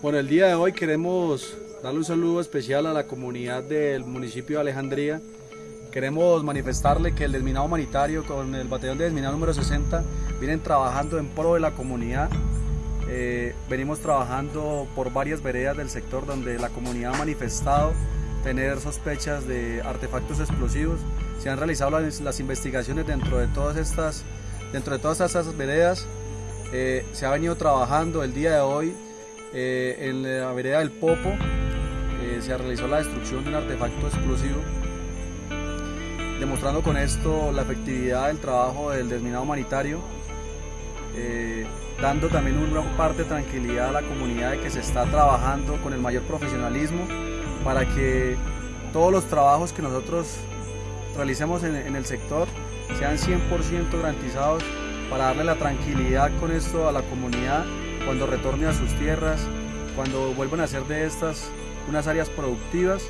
Bueno, el día de hoy queremos darle un saludo especial a la comunidad del municipio de Alejandría. Queremos manifestarle que el desminado humanitario con el batallón de desminado número 60 vienen trabajando en pro de la comunidad. Eh, venimos trabajando por varias veredas del sector donde la comunidad ha manifestado tener sospechas de artefactos explosivos. Se han realizado las, las investigaciones dentro de todas estas, dentro de todas estas veredas. Eh, se ha venido trabajando el día de hoy eh, en la vereda del Popo eh, se realizó la destrucción de un artefacto explosivo, demostrando con esto la efectividad del trabajo del desminado humanitario, eh, dando también una parte de tranquilidad a la comunidad de que se está trabajando con el mayor profesionalismo para que todos los trabajos que nosotros realicemos en, en el sector sean 100% garantizados para darle la tranquilidad con esto a la comunidad cuando retorne a sus tierras, cuando vuelvan a ser de estas unas áreas productivas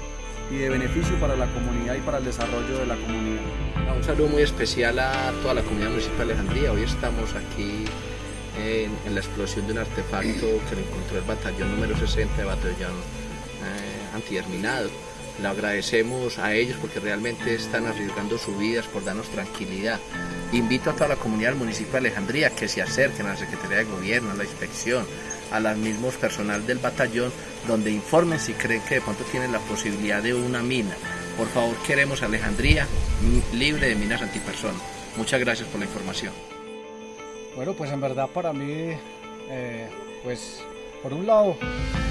y de beneficio para la comunidad y para el desarrollo de la comunidad. Un saludo muy especial a toda la comunidad municipal de Alejandría. Hoy estamos aquí en, la explosión de un artefacto que lo encontró el batallón número 60 de batallón eh, antiterminado. Le agradecemos a ellos porque realmente están arriesgando sus vidas por darnos tranquilidad. Invito a toda la comunidad del municipio de Alejandría que se acerquen a la Secretaría de Gobierno, a la inspección, a los mismos personal del batallón, donde informen si creen que de pronto tienen la posibilidad de una mina. Por favor, queremos Alejandría libre de minas antipersonas. Muchas gracias por la información. Bueno, pues en verdad para mí, eh, pues por un lado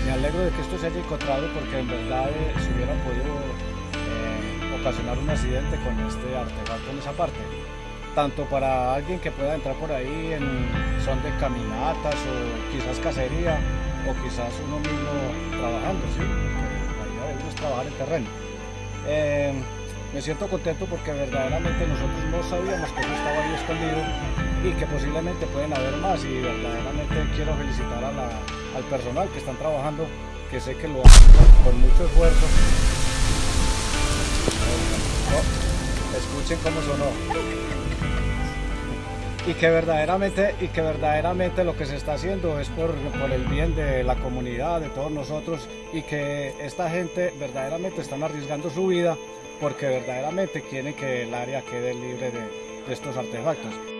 me alegro de que esto se haya encontrado porque en verdad eh, se hubiera podido eh, ocasionar un accidente con este artefacto en esa parte. Tanto para alguien que pueda entrar por ahí en son de caminatas o quizás cacería o quizás uno mismo trabajando, ¿sí? porque la idea de es trabajar en terreno. Eh, me siento contento porque verdaderamente nosotros no sabíamos que eso estaba ahí escondido y que posiblemente pueden haber más y verdaderamente quiero felicitar a la, al personal que están trabajando, que sé que lo hacen con mucho esfuerzo. Escuchen cómo sonó. Y que verdaderamente, y que verdaderamente lo que se está haciendo es por, por el bien de la comunidad, de todos nosotros, y que esta gente verdaderamente están arriesgando su vida porque verdaderamente quieren que el área quede libre de estos artefactos.